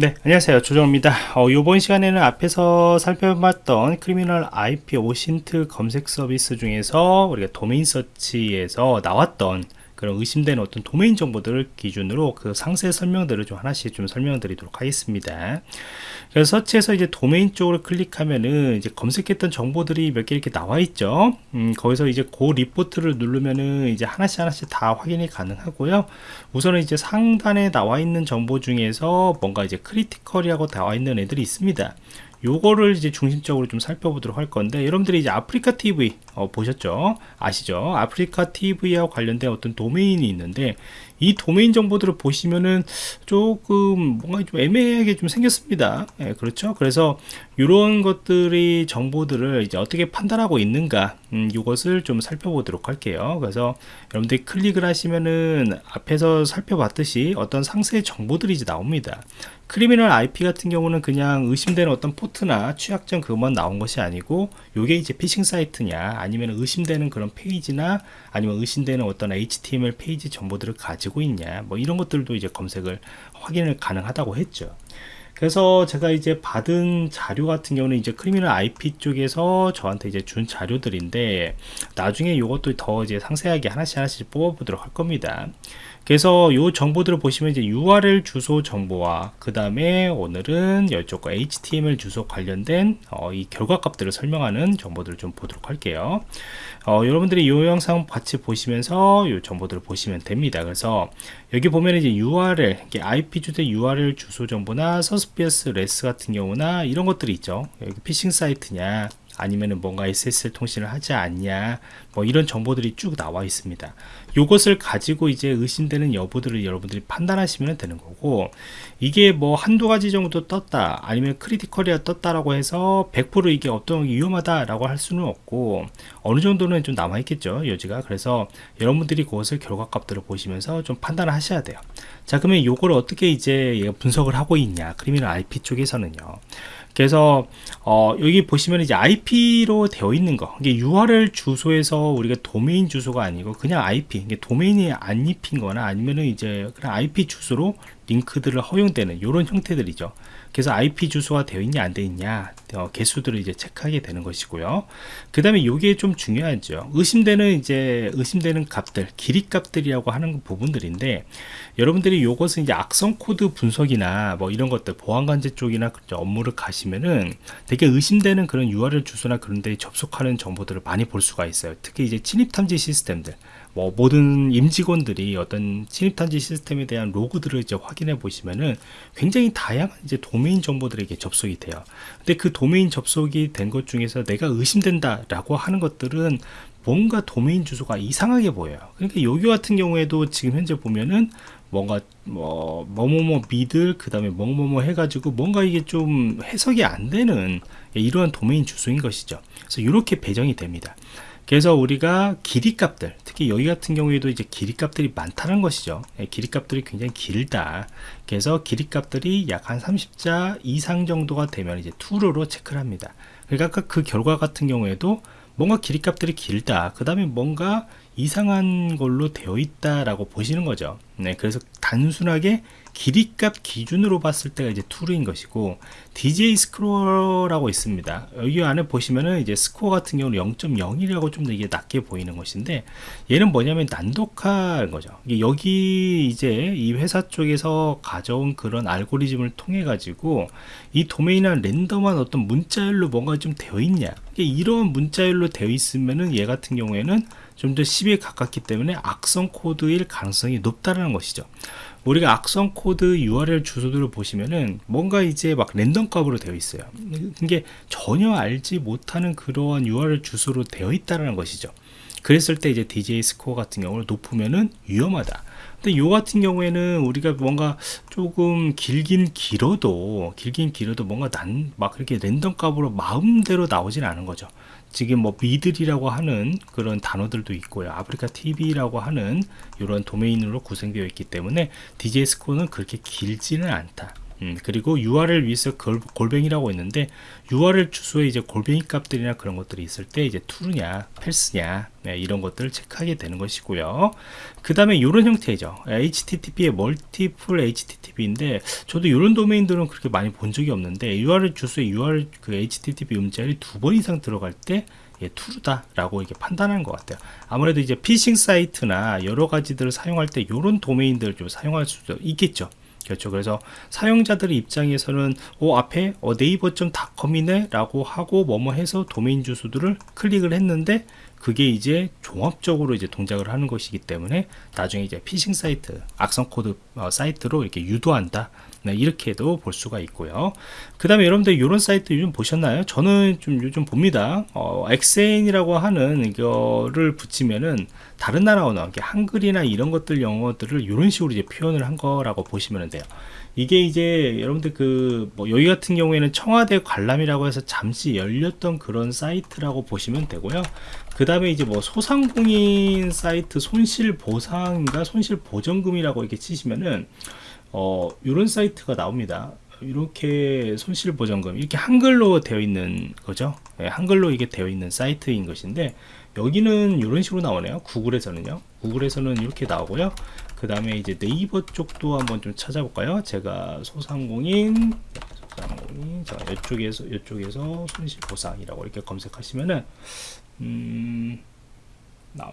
네 안녕하세요. 조정입니다. 어, 이번 시간에는 앞에서 살펴봤던 Criminal IP OSINT 검색 서비스 중에서 우리가 도메인 search에서 나왔던 그런 의심되는 어떤 도메인 정보들을 기준으로 그 상세 설명들을 좀 하나씩 좀 설명드리도록 하겠습니다. 그래서 search에서 이제 도메인 쪽으로 클릭하면은 이제 검색했던 정보들이 몇 개 이렇게 나와 있죠. 음, 거기서 이제 그 리포트를 누르면은 이제 하나씩 하나씩 다 확인이 가능하고요. 우선은 이제 상단에 나와 있는 정보 중에서 뭔가 이제 critical이라고 나와 있는 애들이 있습니다. 요거를 이제 중심적으로 좀 살펴보도록 할 건데 여러분들이 이제 아프리카 TV 어, 보셨죠? 아시죠? 아프리카 TV와 관련된 어떤 도메인이 있는데 이 도메인 정보들을 보시면은 조금 뭔가 좀 애매하게 좀 생겼습니다. 예, 그렇죠? 그래서 이런 것들이 정보들을 이제 어떻게 판단하고 있는가 음, 이것을 좀 살펴보도록 할게요. 그래서 여러분들이 클릭을 하시면은 앞에서 살펴봤듯이 어떤 상세 정보들이 이제 나옵니다. Criminal IP 같은 경우는 그냥 의심되는 어떤 포트나 취약점 그것만 나온 것이 아니고 이게 이제 피싱 사이트냐 아니면 의심되는 그런 페이지나 아니면 의심되는 어떤 HTML 페이지 정보들을 가지고 있냐 뭐 이런 것들도 이제 검색을 확인을 가능하다고 했죠 그래서 제가 이제 받은 자료 같은 경우는 이제 Criminal IP 쪽에서 저한테 이제 준 자료들인데 나중에 이것도 더 이제 상세하게 하나씩 하나씩 뽑아보도록 할 겁니다. 그래서 이 정보들을 보시면 이제 URL 주소 정보와 그 다음에 오늘은 이쪽과 HTML 주소 관련된 어, 이 결과값들을 설명하는 정보들을 좀 보도록 할게요. 어, 여러분들이 이 영상 같이 보시면서 이 정보들을 보시면 됩니다. 그래서 여기 보면 이제 URL, IP 주대 URL 주소 정보나 suspicious length 같은 경우나 이런 것들이 있죠. 여기 피싱 사이트냐, 아니면은 뭔가 SSL 통신을 하지 않냐 뭐 이런 정보들이 쭉 나와 있습니다. 이것을 가지고 이제 의심되는 여부들을 여러분들이 판단하시면 되는 거고 이게 뭐 한두 가지 정도 떴다 아니면 크리티컬이야 떴다라고 해서 100% 이게 어떤 위험하다라고 할 수는 없고 어느 정도는 좀 남아 있겠죠 여지가. 그래서 여러분들이 그것을 결과값들을 보시면서 좀 판단을 하셔야 돼요. 자 그러면 이걸 어떻게 이제 분석을 하고 있냐 크리미널 IP 쪽에서는요 그래서 어, 여기 보시면 이제 IP로 되어 있는 거. 이게 URL 주소에서 우리가 도메인 주소가 아니고 그냥 IP 이게 도메인이 안 입힌 거나 아니면은 이제 그냥 IP 주소로 링크들을 허용되는 이런 형태들이죠. 그래서 IP 주소가 되어 있냐 안 되어 있냐 어, 개수들을 이제 체크하게 되는 것이고요. 그 다음에 이게 좀 중요하죠. 의심되는 이제 의심되는 값들 길이 값들이라고 하는 부분들인데 여러분들이 이것은 이제 악성 코드 분석이나 뭐 이런 것들 보안관제 쪽이나 업무를 가시면은 되게 의심되는 그런 URL 주소나 그런 데 접속하는 정보들을 많이 볼 수가 있어요. 특히 이제 침입 탐지 시스템들 뭐 모든 임직원들이 어떤 침입탄지 시스템에 대한 로그들을 이제 확인해 보시면은 굉장히 다양한 이제 도메인 정보들에게 접속이 돼요. 근데 그 도메인 접속이 된 것 중에서 내가 의심된다라고 하는 것들은 뭔가 도메인 주소가 이상하게 보여요. 그러니까 여기 같은 경우에도 지금 현재 보면은 뭔가 뭐 뭐뭐뭐 미들 그 다음에 뭐뭐뭐 해가지고 뭔가 이게 좀 해석이 안 되는 이러한 도메인 주소인 것이죠. 그래서 이렇게 배정이 됩니다. 그래서 우리가 길이 값들 특히 여기 같은 경우에도 이제 길이 값들이 많다는 것이죠. 예, 길이 값들이 굉장히 길다. 그래서 길이 값들이 약 한 30자 이상 정도가 되면 이제 투루로 체크를 합니다. 그러니까 아까 그 결과 같은 경우에도 뭔가 길이 값들이 길다. 그 다음에 뭔가 이상한 걸로 되어 있다라고 보시는 거죠. 네, 그래서 단순하게 길이값 기준으로 봤을 때가 이제 툴인 것이고 DJ 스크롤라고 있습니다. 여기 안에 보시면은 이제 스코어 같은 경우는 0.01이라고 좀더 이게 낮게 보이는 것인데 얘는 뭐냐면 난독화인 거죠. 여기 이제 이 회사 쪽에서 가져온 그런 알고리즘을 통해 가지고 이 도메인한 랜덤한 어떤 문자열로 뭔가 좀 되어 있냐. 이런 문자열로 되어 있으면은 얘 같은 경우에는 좀 더 10에 가깝기 때문에 악성 코드일 가능성이 높다는 것이죠. 우리가 악성 코드 URL 주소들을 보시면은 뭔가 이제 막 랜덤 값으로 되어 있어요. 이게 전혀 알지 못하는 그러한 URL 주소로 되어 있다는 것이죠. 그랬을 때 이제 DGA score 같은 경우는 높으면은 위험하다. 근데 요 같은 경우에는 우리가 뭔가 조금 길긴 길어도 길긴 길어도 뭔가 난 막 그렇게 랜덤 값으로 마음대로 나오진 않은 거죠 지금 뭐 middle이라고 하는 그런 단어들도 있고요. 아프리카 TV라고 하는 이런 도메인으로 구성되어 있기 때문에 DJ 스코어는 그렇게 길지는 않다 음, 그리고 URL 위에서 골, 골뱅이라고 있는데 URL 주소에 이제 골뱅이 값들이나 그런 것들이 있을 때 이제 true냐, false냐 네, 이런 것들을 체크하게 되는 것이고요. 그 다음에 이런 형태죠. HTTP의 멀티플 HTTP인데 저도 이런 도메인들은 그렇게 많이 본 적이 없는데 URL 주소에 URL 그 HTTP 음절이 두번 이상 들어갈 때 예, true다라고 이렇게 판단하는 것 같아요. 아무래도 이제 피싱 사이트나 여러 가지들을 사용할 때 이런 도메인들을 좀 사용할 수도 있겠죠. 그렇죠. 그래서 사용자들의 입장에서는 어, 앞에 어, 네이버.com이네 라고 하고 뭐뭐 해서 도메인 주소들을 클릭을 했는데 그게 이제 종합적으로 이제 동작을 하는 것이기 때문에 나중에 이제 피싱 사이트, 악성 코드 어, 사이트로 이렇게 유도한다. 네, 이렇게도 볼 수가 있고요. 그 다음에 여러분들 이런 사이트 요즘 보셨나요? 저는 좀 요즘 봅니다. 어, XN이라고 하는 이거를 붙이면은 다른 나라 언어, 한글이나 이런 것들 영어들을 이런 식으로 이제 표현을 한 거라고 보시면 돼요. 이게 이제 여러분들 그 뭐 여기 같은 경우에는 청와대 관람이라고 해서 잠시 열렸던 그런 사이트라고 보시면 되고요. 그 다음에 이제 뭐 소상공인 사이트 손실 보상인가 손실 보전금이라고 이렇게 치시면은 어 이런 사이트가 나옵니다. 이렇게 손실보전금 이렇게 한글로 되어 있는 거죠? 네, 한글로 이게 되어 있는 사이트인 것인데 여기는 이런 식으로 나오네요. 구글에서는요. 구글에서는 이렇게 나오고요. 그 다음에 이제 네이버 쪽도 한번 좀 찾아볼까요? 제가 소상공인 소상공인 자 이쪽에서 이쪽에서 손실보상이라고 이렇게 검색하시면은 음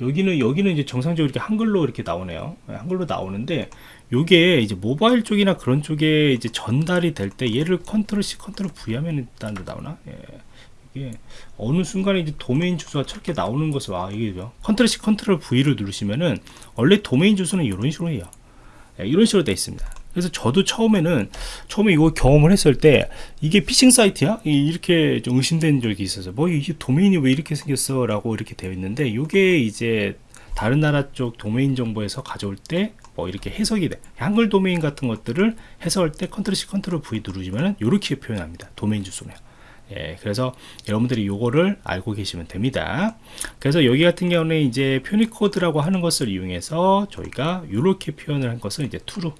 여기는 여기는 이제 정상적으로 이렇게 한글로 이렇게 나오네요. 네, 한글로 나오는데 요게 이제 모바일 쪽이나 그런 쪽에 이제 전달이 될 때 얘를 컨트롤 C 컨트롤 V 하면 일단 나오나? 예. 이게 어느 순간에 이제 도메인 주소가 저렇게 나오는 것을 아 이게 죠 컨트롤 C 컨트롤 V를 누르시면은 원래 도메인 주소는 이런 식으로 해요. 예, 이런 식으로 되어 있습니다 그래서 저도 처음에는 처음에 이거 경험을 했을 때 이게 피싱 사이트야? 이렇게 좀 의심된 적이 있어서 뭐 이게 도메인이 왜 이렇게 생겼어? 라고 이렇게 되어 있는데 이게 이제 다른 나라 쪽 도메인 정보에서 가져올 때 뭐 이렇게 해석이 돼. 한글 도메인 같은 것들을 해석할 때 컨트롤 C 컨트롤 V 누르시면은 이렇게 표현합니다. 도메인 주소네요 예, 그래서 여러분들이 요거를 알고 계시면 됩니다. 그래서 여기 같은 경우는 이제 Punycode라고 하는 것을 이용해서 저희가 이렇게 표현을 한 것은 이제 true,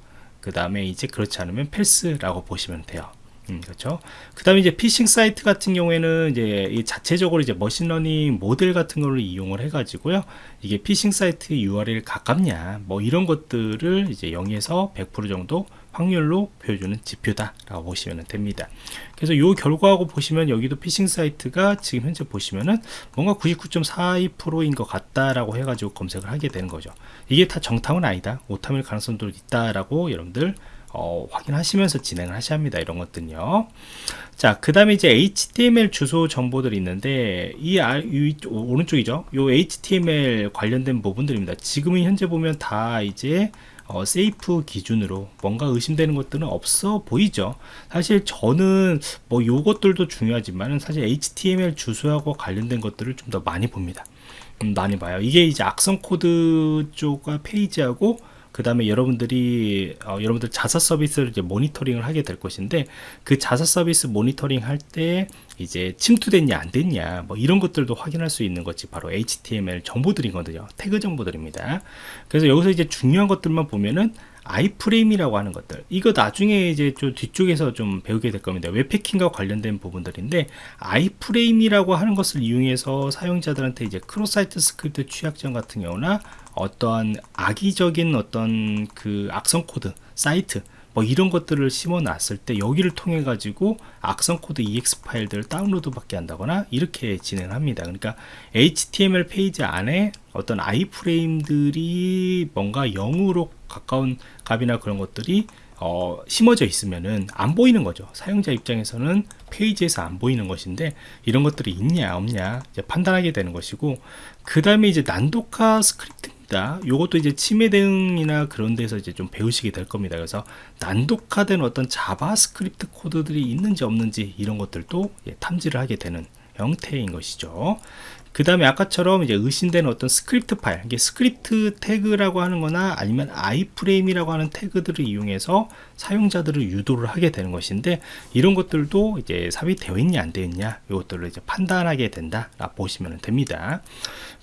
그 다음에 이제 그렇지 않으면 false라고 보시면 돼요. 음, 그렇죠. 그 다음에 이제 피싱 사이트 같은 경우에는 이제 이 자체적으로 이제 machine learning 모델 같은 걸 이용을 해가지고요. 이게 피싱 사이트 URL 가깝냐, 뭐 이런 것들을 이제 0에서 100% 정도 확률로 보여주는 지표다라고 보시면 됩니다. 그래서 이 결과하고 보시면 여기도 피싱 사이트가 지금 현재 보시면은 뭔가 99.42%인 것 같다라고 해가지고 검색을 하게 되는 거죠. 이게 다 정탐은 아니다. 오탐일 가능성도 있다라고 여러분들 어, 확인하시면서 진행을 하셔야 합니다. 이런 것들요. 자, 그 다음에 이제 HTML 주소 정보들이 있는데, 이, 아, 이 오른쪽이죠. 요 HTML 관련된 부분들입니다. 지금은 현재 보면 다 이제 어, safe 기준으로 뭔가 의심되는 것들은 없어 보이죠. 사실 저는 뭐 요것들도 중요하지만 사실 HTML 주소하고 관련된 것들을 좀 더 많이 봅니다. 음, 많이 봐요. 이게 이제 악성 코드 쪽과 페이지하고 그 다음에 여러분들이 어, 여러분들 자사 서비스를 이제 모니터링을 하게 될 것인데 그 자사 서비스 모니터링 할 때 이제 침투됐냐 안 됐냐 뭐 이런 것들도 확인할 수 있는 것이 바로 HTML 정보들이거든요. 태그 정보들입니다. 그래서 여기서 이제 중요한 것들만 보면은 iframe이라고 하는 것들. 이거 나중에 이제 좀 뒤쪽에서 좀 배우게 될 겁니다. 웹해킹과 관련된 부분들인데 iframe이라고 하는 것을 이용해서 사용자들한테 이제 cross-site script 취약점 같은 경우나 어떠한 악의적인 어떤 그 악성 코드 사이트 뭐 이런 것들을 심어 놨을 때 여기를 통해 가지고 악성 코드 exe 파일들을 다운로드 받게 한다거나 이렇게 진행합니다 그러니까 html 페이지 안에 어떤 iframe들이 뭔가 0으로 가까운 값이나 그런 것들이 어, 심어져 있으면은 안 보이는 거죠. 사용자 입장에서는 페이지에서 안 보이는 것인데 이런 것들이 있냐 없냐 판단하게 되는 것이고 그 다음에 이제 난독화 스크립트 있다. 요것도 이제 침해 대응이나 그런 데서 이제 좀 배우시게 될 겁니다. 그래서 난독화된 어떤 JavaScript 코드들이 있는지 없는지 이런 것들도 예, 탐지를 하게 되는 형태인 것이죠. 그 다음에 아까처럼 이제 의심되는 어떤 스크립트 파일, 이게 스크립트 태그라고 하는 거나 아니면 iframe이라고 하는 태그들을 이용해서 사용자들을 유도를 하게 되는 것인데 이런 것들도 이제 삽입되어 있냐 안 되어 있냐 이것들을 이제 판단하게 된다 보시면 됩니다.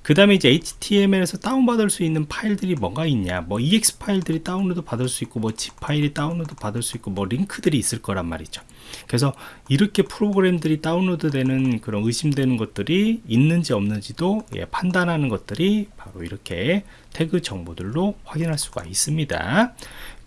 그 다음에 이제 HTML에서 다운받을 수 있는 파일들이 뭐가 있냐 뭐 EXE 파일들이 다운로드 받을 수 있고 뭐 zip 파일이 다운로드 받을 수 있고 뭐 링크들이 있을 거란 말이죠 그래서 이렇게 프로그램들이 다운로드 되는 그런 의심되는 것들이 있는지 없는지도 예, 판단하는 것들이 바로 이렇게 태그 정보들로 확인할 수가 있습니다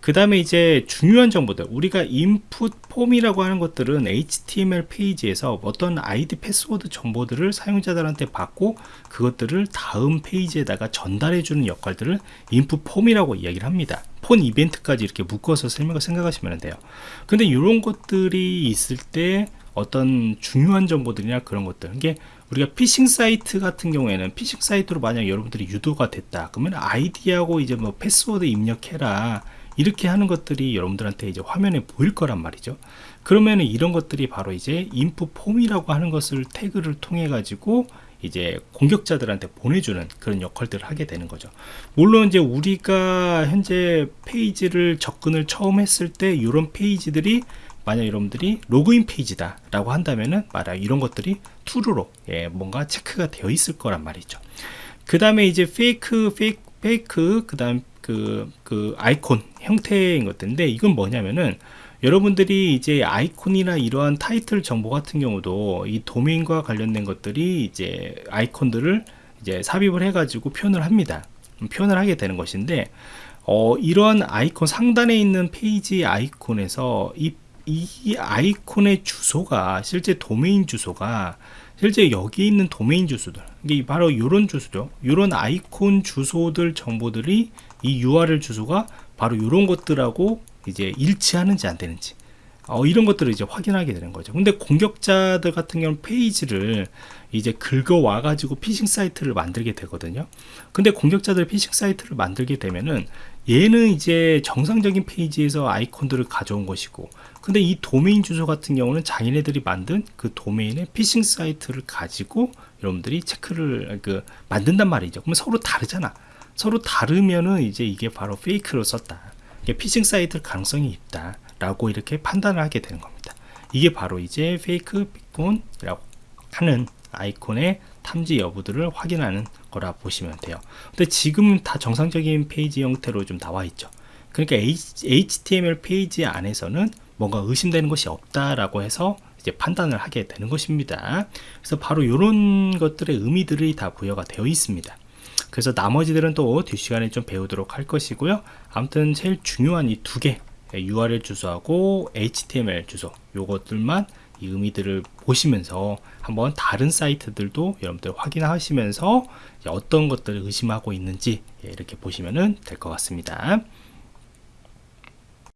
그 다음에 이제 중요한 정보들. 우리가 input 폼이라고 하는 것들은 HTML 페이지에서 어떤 아이디 패스워드 정보들을 사용자들한테 받고 그것들을 다음 페이지에다가 전달해 주는 역할들을 input 폼이라고 이야기를 합니다. 폼 이벤트까지 이렇게 묶어서 설명을 생각하시면 돼요. 근데 이런 것들이 있을 때 어떤 중요한 정보들이나 그런 것들 이게 우리가 피싱 사이트 같은 경우에는 피싱 사이트로 만약 여러분들이 유도가 됐다. 그러면 아이디하고 이제 뭐 패스워드 입력해라 이렇게 하는 것들이 여러분들한테 이제 화면에 보일 거란 말이죠. 그러면 이런 것들이 바로 이제 input 폼이라고 하는 것을 태그를 통해 가지고 이제 공격자들한테 보내주는 그런 역할들을 하게 되는 거죠. 물론 이제 우리가 현재 페이지를 접근을 처음 했을 때 이런 페이지들이 만약 여러분들이 로그인 페이지다 라고 한다면은 말야 이런 것들이 true로 예, 뭔가 체크가 되어 있을 거란 말이죠. 그 다음에 이제 fake fake fake 그 다음 그, 그 아이콘 형태인 것들인데 이건 뭐냐면은 여러분들이 이제 아이콘이나 이러한 타이틀 정보 같은 경우도 이 도메인과 관련된 것들이 이제 아이콘들을 이제 삽입을 해가지고 표현을 합니다. 표현을 하게 되는 것인데, 어, 이러한 아이콘 상단에 있는 페이지 아이콘에서 이, 이 아이콘의 주소가 실제 도메인 주소가 실제 여기 있는 도메인 주소들 이게 바로 이런 주소죠 이런 아이콘 주소들 정보들이 이 URL 주소가 바로 이런 것들하고 이제 일치하는지 안 되는지 어, 이런 것들을 이제 확인하게 되는 거죠. 근데 공격자들 같은 경우는 페이지를 이제 긁어와 가지고 피싱 사이트를 만들게 되거든요. 근데 공격자들 피싱 사이트를 만들게 되면은 얘는 이제 정상적인 페이지에서 아이콘들을 가져온 것이고 근데 이 도메인 주소 같은 경우는 자기네들이 만든 그 도메인의 피싱 사이트를 가지고 여러분들이 체크를 그 만든단 말이죠. 그러면 서로 다르잖아. 서로 다르면은 이제 이게 바로 fake로 썼다. 이게 피싱 사이트 가능성이 있다. 라고 이렇게 판단을 하게 되는 겁니다. 이게 바로 이제 fake favicon이라고 하는 아이콘의 탐지 여부들을 확인하는 거라 보시면 돼요. 근데 지금 다 정상적인 페이지 형태로 좀 나와 있죠. 그러니까 HTML 페이지 안에서는 뭔가 의심되는 것이 없다라고 해서 이제 판단을 하게 되는 것입니다. 그래서 바로 이런 것들의 의미들이 다 부여가 되어 있습니다. 그래서 나머지들은 또 뒷시간에 좀 배우도록 할 것이고요. 아무튼 제일 중요한 이 두 개 URL 주소하고 HTML 주소 요것들만 이 의미들을 보시면서 한번 다른 사이트들도 여러분들 확인하시면서 어떤 것들을 의심하고 있는지 예, 이렇게 보시면 될 것 같습니다.